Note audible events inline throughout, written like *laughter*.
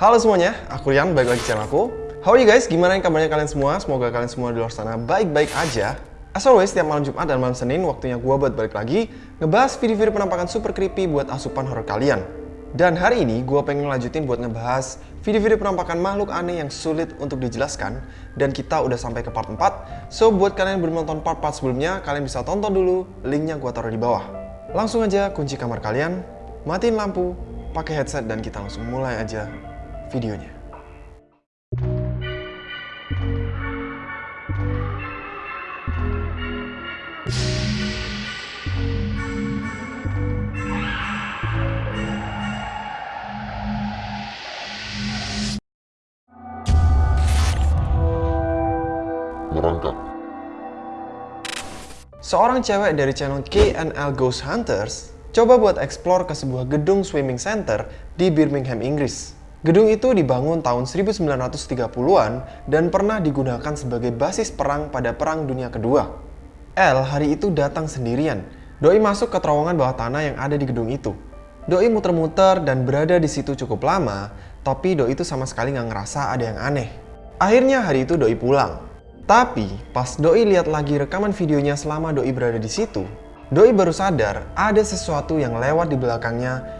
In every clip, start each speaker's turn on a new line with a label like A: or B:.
A: Halo semuanya, aku Rian, balik lagi channel aku. How are you guys? Gimana kabarnya kalian semua? Semoga kalian semua di luar sana baik-baik aja. As always, setiap malam Jumat dan malam Senin, waktunya gua buat balik lagi ngebahas video-video penampakan super creepy buat asupan horror kalian. Dan hari ini gue pengen ngelanjutin buat ngebahas video-video penampakan makhluk aneh yang sulit untuk dijelaskan dan kita udah sampai ke part 4 so buat kalian yang belum nonton part-part sebelumnya kalian bisa tonton dulu linknya gue taruh di bawah langsung aja kunci kamar kalian matiin lampu pakai headset dan kita langsung mulai aja videonya
B: merangkak.
A: Seorang cewek dari channel KNL Ghost Hunters coba buat explore ke sebuah gedung swimming center di Birmingham, Inggris. Gedung itu dibangun tahun 1930-an dan pernah digunakan sebagai basis perang pada Perang Dunia Kedua. L hari itu datang sendirian. Doi masuk ke terowongan bawah tanah yang ada di gedung itu. Doi muter-muter dan berada di situ cukup lama, tapi Doi itu sama sekali nggak ngerasa ada yang aneh. Akhirnya hari itu Doi pulang. Tapi pas Doi lihat lagi rekaman videonya selama Doi berada di situ, Doi baru sadar ada sesuatu yang lewat di belakangnya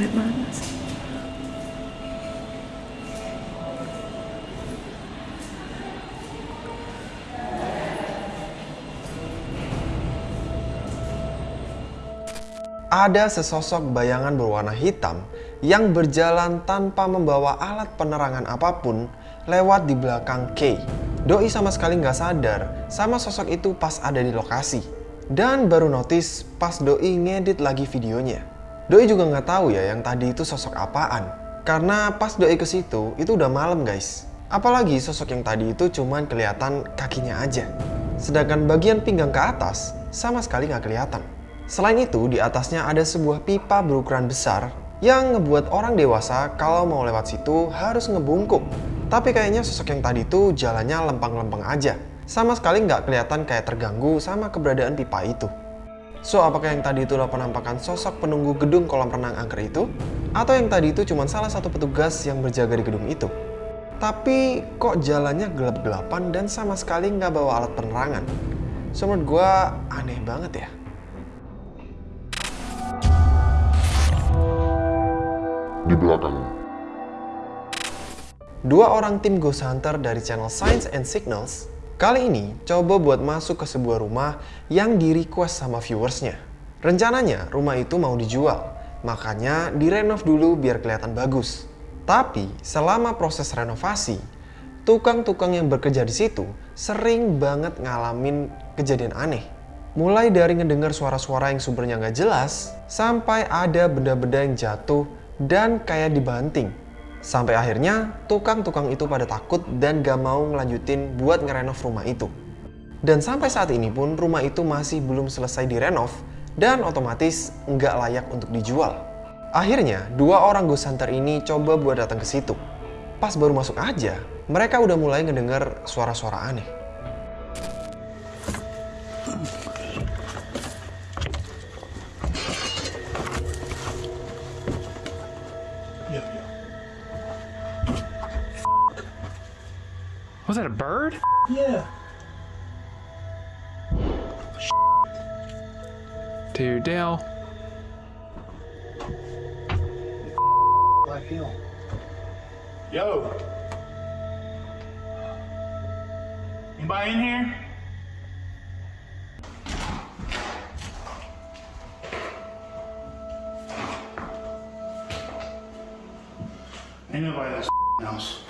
A: Ada sesosok bayangan berwarna hitam yang berjalan tanpa membawa alat penerangan apa pun lewat di belakang Kay. Doi sama sekali nggak sadar sama sosok itu pas ada di lokasi. Dan baru notice pas Doi ngedit lagi videonya. Doi juga nggak tahu ya yang tadi itu sosok apaan. Karena pas Doi ke situ itu udah malam guys. Apalagi sosok yang tadi itu cuman kelihatan kakinya aja. Sedangkan bagian pinggang ke atas sama sekali nggak kelihatan. Selain itu, di atasnya ada sebuah pipa berukuran besar yang ngebuat orang dewasa kalau mau lewat situ harus ngebungkuk. Tapi kayaknya sosok yang tadi itu jalannya lempang-lempeng aja. Sama sekali nggak kelihatan kayak terganggu sama keberadaan pipa itu. So, apakah yang tadi itu adalah penampakan sosok penunggu gedung kolam renang angker itu? Atau yang tadi itu cuma salah satu petugas yang berjaga di gedung itu? Tapi kok jalannya gelap-gelapan dan sama sekali nggak bawa alat penerangan? So, menurut gue aneh banget ya.
B: Di belakang,
A: Dua orang tim Ghost Hunter dari channel Science and Signals kali ini coba buat masuk ke sebuah rumah yang di request sama viewersnya. Rencananya rumah itu mau dijual, makanya direnov dulu biar kelihatan bagus. Tapi selama proses renovasi, tukang-tukang yang bekerja di situ sering banget ngalamin kejadian aneh. Mulai dari ngedengar suara-suara yang sumbernya nggak jelas, sampai ada benda-benda yang jatuh dan kayak dibanting. Sampai akhirnya tukang-tukang itu pada takut dan gak mau ngelanjutin buat ngerenov rumah itu. Dan sampai saat ini pun rumah itu masih belum selesai direnov dan otomatis nggak layak untuk dijual. Akhirnya dua orang ghost hunter ini coba buat datang ke situ. Pas baru masuk aja, mereka udah mulai ngedengar suara-suara aneh.
C: Was that a bird?
D: Yeah.
C: Dude, Dale.
D: Like him. Yo. Anybody in here? Ain't nobody in this house.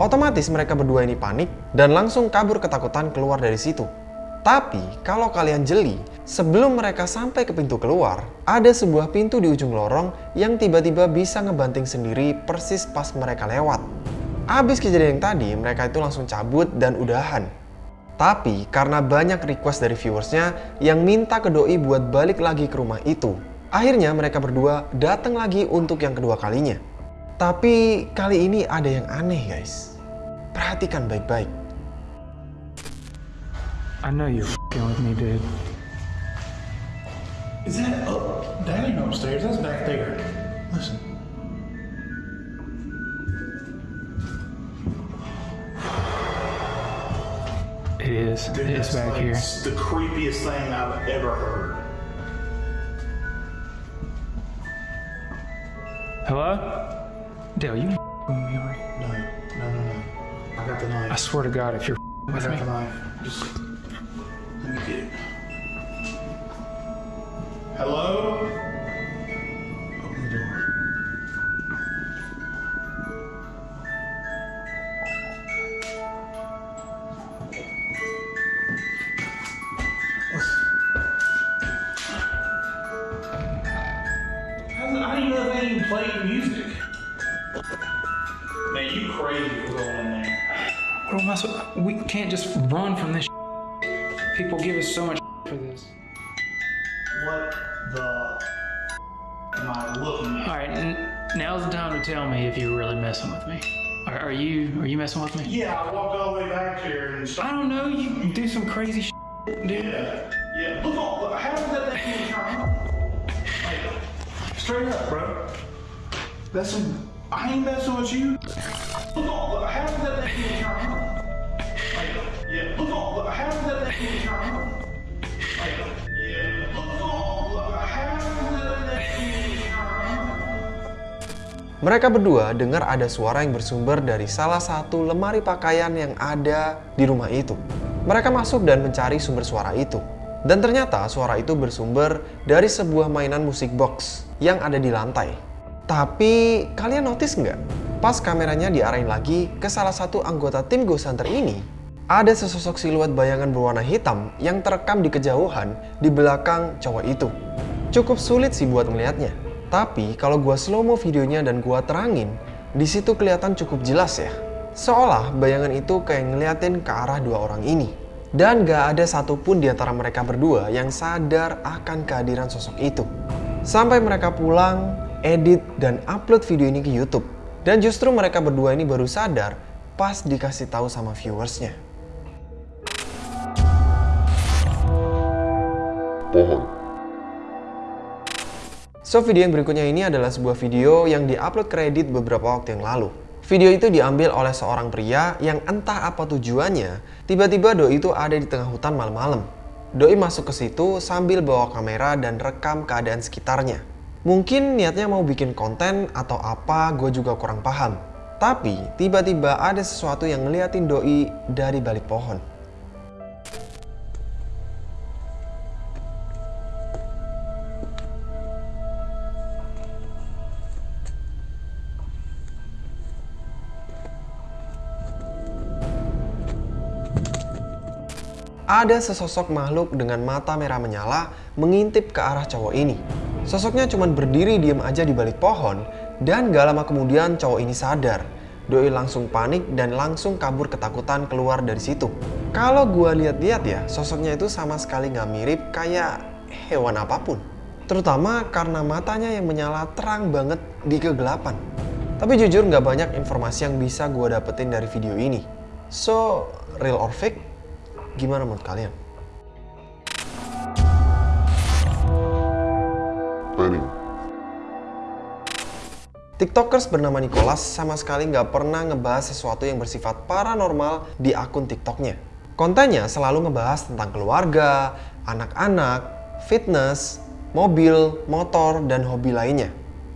A: Otomatis mereka berdua ini panik dan langsung kabur ketakutan keluar dari situ. Tapi kalau kalian jeli, sebelum mereka sampai ke pintu keluar, ada sebuah pintu di ujung lorong yang tiba-tiba bisa ngebanting sendiri persis pas mereka lewat. Abis kejadian yang tadi, mereka itu langsung cabut dan udahan. Tapi karena banyak request dari viewersnya yang minta ke Doi buat balik lagi ke rumah itu, akhirnya mereka berdua datang lagi untuk yang kedua kalinya. Tapi kali ini ada yang aneh guys. Perhatikan baik-baik.
C: I know you're fing with me, dude.
D: Is that up? That ain't upstairs. That's back there. Listen.
C: It is.
D: Dude,
C: it's back
D: like
C: here.
D: The creepiest thing I've ever heard.
C: Hello? Dale, you me, right?
D: No, no, no, no. I got the knife.
C: I swear to God, if you're
D: I
C: with
D: got
C: me,
D: the knife. Just
C: can't just run from this. *laughs* People give us so much *laughs* for this.
D: What the *laughs* am I looking at?
C: All right, now's the time to tell me if you're really messing with me. Are, are you? Are you messing with me?
D: Yeah, I walked all the way back here and
C: I don't know. You do some crazy shit, dude.
D: Yeah, yeah. Look look, how did that thing turn straight up, bro. That's some. I ain't messing with you.
A: Mereka berdua dengar ada suara yang bersumber dari salah satu lemari pakaian yang ada di rumah itu. Mereka masuk dan mencari sumber suara itu. Dan ternyata suara itu bersumber dari sebuah mainan musik box yang ada di lantai. Tapi kalian notice nggak? Pas kameranya diarahin lagi ke salah satu anggota tim Ghost Hunter ini, ada sesosok siluet bayangan berwarna hitam yang terekam di kejauhan di belakang cowok itu. Cukup sulit sih buat melihatnya. Tapi kalau gua slow mo videonya dan gua terangin, di situ kelihatan cukup jelas ya. Seolah bayangan itu kayak ngeliatin ke arah dua orang ini. Dan gak ada satupun di antara mereka berdua yang sadar akan kehadiran sosok itu. Sampai mereka pulang, edit, dan upload video ini ke YouTube. Dan justru mereka berdua ini baru sadar pas dikasih tahu sama viewersnya.
B: pohon,
A: So video yang berikutnya ini adalah sebuah video yang diupload ke Reddit beberapa waktu yang lalu. Video itu diambil oleh seorang pria yang entah apa tujuannya, tiba-tiba Doi itu ada di tengah hutan malam-malam. Doi masuk ke situ sambil bawa kamera dan rekam keadaan sekitarnya. Mungkin niatnya mau bikin konten atau apa, gue juga kurang paham. Tapi tiba-tiba ada sesuatu yang ngeliatin Doi dari balik pohon. Ada sesosok makhluk dengan mata merah menyala mengintip ke arah cowok ini. Sosoknya cuma berdiri diem aja di balik pohon dan gak lama kemudian cowok ini sadar. Doi langsung panik dan langsung kabur ketakutan keluar dari situ. Kalau gua lihat-lihat ya, sosoknya itu sama sekali nggak mirip kayak hewan apa pun. Terutama karena matanya yang menyala terang banget di kegelapan. Tapi jujur nggak banyak informasi yang bisa gua dapetin dari video ini. So, real or fake? Gimana menurut kalian?
B: planning,
A: TikTokers bernama Nicholas sama sekali nggak pernah ngebahas sesuatu yang bersifat paranormal di akun TikToknya. Kontennya selalu ngebahas tentang keluarga, anak-anak, fitness, mobil, motor, dan hobi lainnya.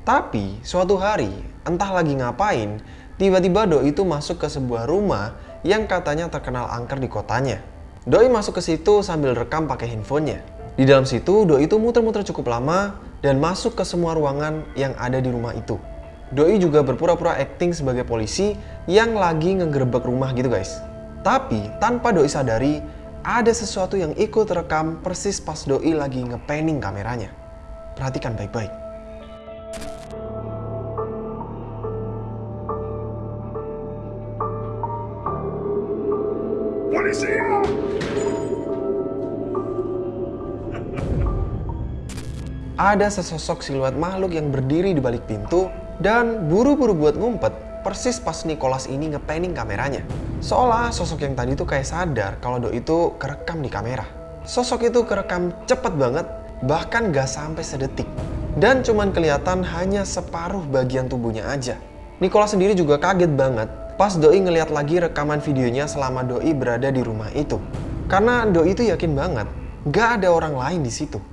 A: Tapi suatu hari, entah lagi ngapain, tiba-tiba Doi itu masuk ke sebuah rumah yang katanya terkenal angker di kotanya. Doi masuk ke situ sambil rekam pakai handphonenya. Di dalam situ, Doi itu muter-muter cukup lama dan masuk ke semua ruangan yang ada di rumah itu. Doi juga berpura-pura acting sebagai polisi yang lagi ngegerebek rumah gitu guys. Tapi tanpa Doi sadari, ada sesuatu yang ikut rekam persis pas Doi lagi ngepanning kameranya. Perhatikan baik-baik. Ada sesosok siluet makhluk yang berdiri di balik pintu dan buru-buru buat ngumpet persis pas Nicholas ini ngepanning kameranya. Seolah sosok yang tadi tuh kayak sadar kalau Do itu kerekam di kamera. Sosok itu kerekam cepet banget, bahkan gak sampai sedetik. Dan cuman kelihatan hanya separuh bagian tubuhnya aja. Nicholas sendiri juga kaget banget pas Doi ngeliat lagi rekaman videonya selama Doi berada di rumah itu. Karena Doi itu yakin banget, gak ada orang lain di situ.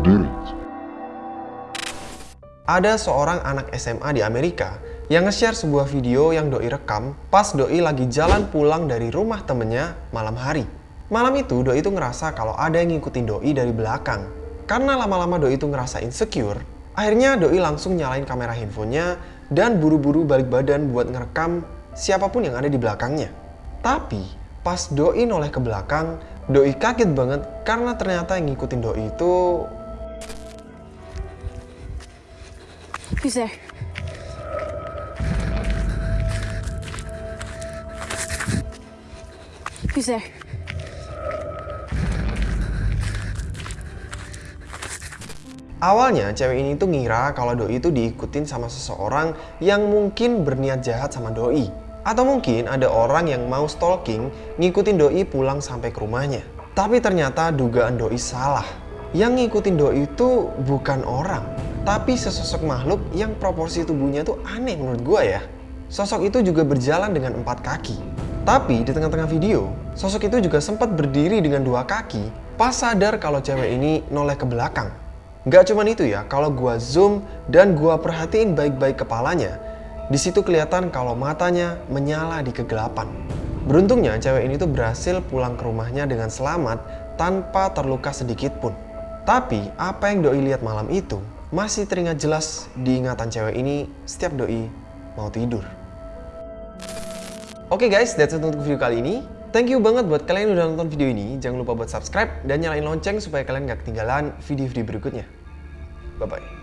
B: Berdiri.
A: Ada seorang anak SMA di Amerika yang nge-share sebuah video yang Doi rekam pas Doi lagi jalan pulang dari rumah temennya malam hari. Malam itu Doi itu ngerasa kalau ada yang ngikutin Doi dari belakang. Karena lama-lama Doi itu ngerasa insecure, akhirnya Doi langsung nyalain kamera handphonenya dan buru-buru balik badan buat ngerekam siapa pun yang ada di belakangnya. Tapi pas Doi noleh ke belakang, Doi kaget banget karena ternyata yang ngikutin Doi itu
E: There? Who's there?
A: Awalnya cewek ini tuh ngira kalau Doi itu diikutin sama seseorang yang mungkin berniat jahat sama Doi. Atau mungkin ada orang yang mau stalking ngikutin Doi pulang sampai ke rumahnya. Tapi ternyata dugaan Doi salah. Yang ngikutin Doi itu bukan orang, tapi sesosok makhluk yang proporsi tubuhnya tuh aneh menurut gua ya. Sosok itu juga berjalan dengan empat kaki. Tapi di tengah-tengah video, sosok itu juga sempat berdiri dengan dua kaki pas sadar kalau cewek ini noleh ke belakang. Gak cuman itu ya, kalau gua zoom dan gua perhatiin baik-baik kepalanya, di situ kelihatan kalau matanya menyala di kegelapan. Beruntungnya cewek ini tuh berhasil pulang ke rumahnya dengan selamat tanpa terluka sedikit pun. Tapi apa yang Doi lihat malam itu masih teringat jelas di ingatan cewek ini setiap Doi mau tidur. Oke guys, that's it untuk video kali ini. Thank you banget buat kalian yang udah nonton video ini. Jangan lupa buat subscribe dan nyalain lonceng supaya kalian gak ketinggalan video-video berikutnya. Bye-bye.